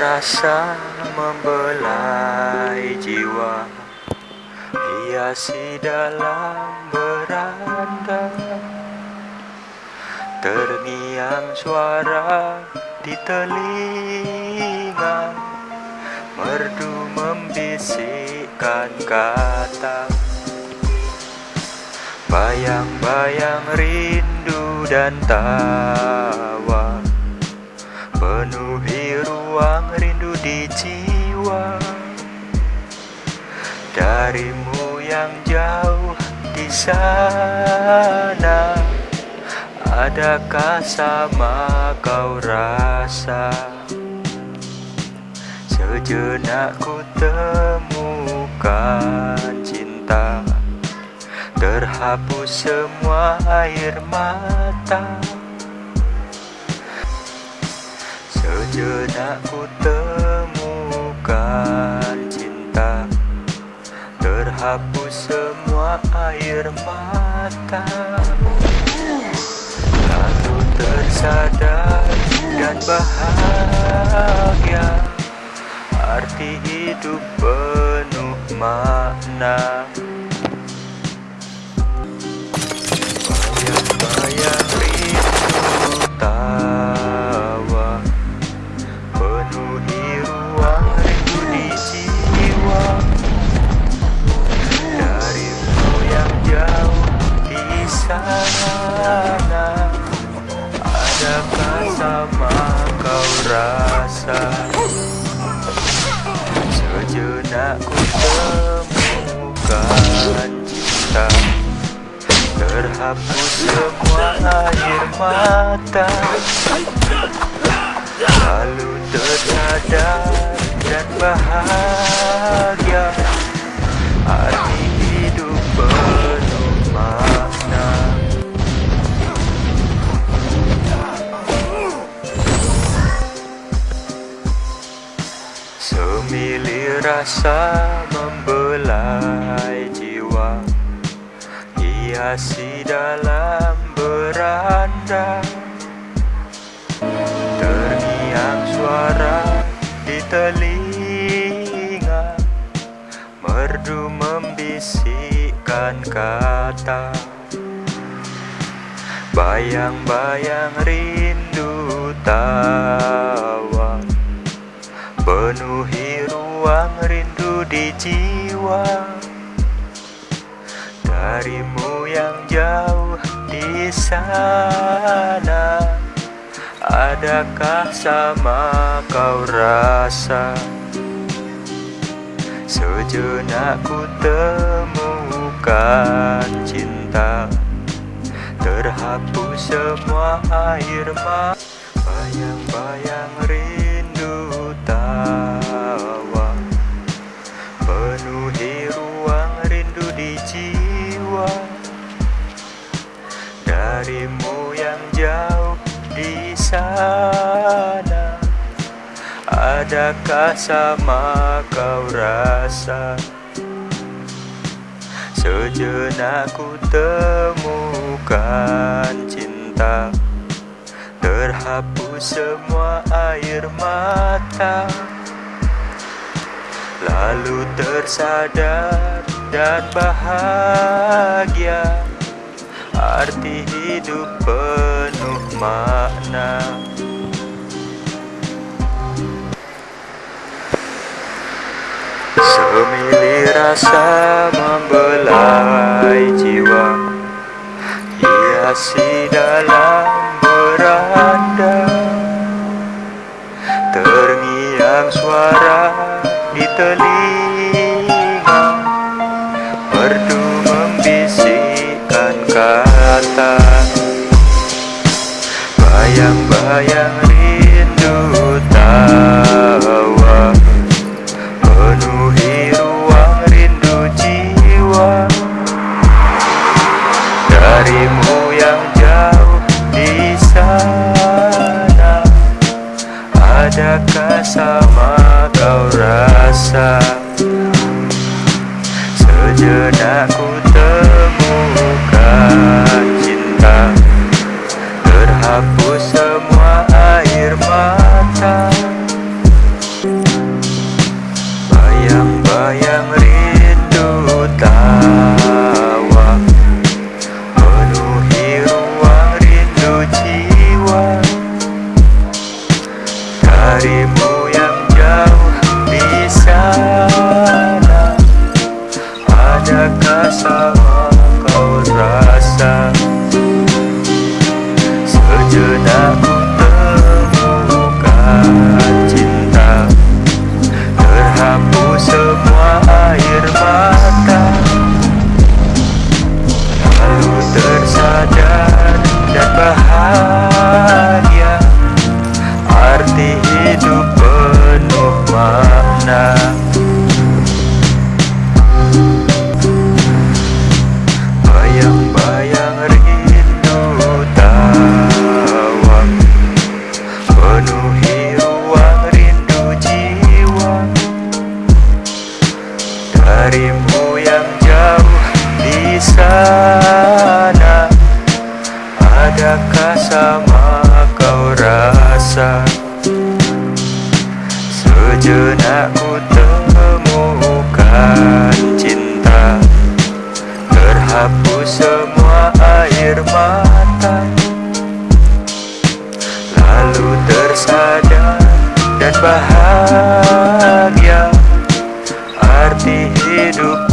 rasa membelai jiwa. Hiasi dalam beranda. Terngiang suara di telinga. Merdu membisikkan kata. Bayang-bayang rindu dan tawa. Penuhi ruang rindu di jiwa. Darimu yang jauh di sana. Adakah sama kau rasa? Sejenak ku temukan cinta. Terhapus semua air mata Sejenak ku temukan cinta. Terhapus semua air mata. Lalu tersadar dan bahagia. Arti hidup penuh makna sama kau rasa. Sejenak ku temukan cinta. Terhapus semua air mata. Lalu tersadar dan bahagia. Arti rasa membelai jiwa Hiasi dalam beranda. Terngiang suara di telinga Merdu membisikkan kata. Bayang-bayang rindu tawa di jiwa. Darimu yang jauh di sana Adakah sama kau rasa? Sejenak ku temukan cinta Terhapus semua air mata Bayang-bayang rindu tawa Adakah sama kau rasa? Sejenak ku temukan cinta Terhapus semua air mata. Lalu tersadar dan bahagia Arti hidup penuh makna Semili rasa membelai jiwa. Hiasi dalam beranda. Terngiang suara di telinga. Merdu membisikkan kata. Bayang-bayang Sejenak ku temukan cinta. Terhapus semua air mata sejenak ku temukan cinta. Terhapus semua air mata. Lalu tersadar dan bahagia. Arti hidup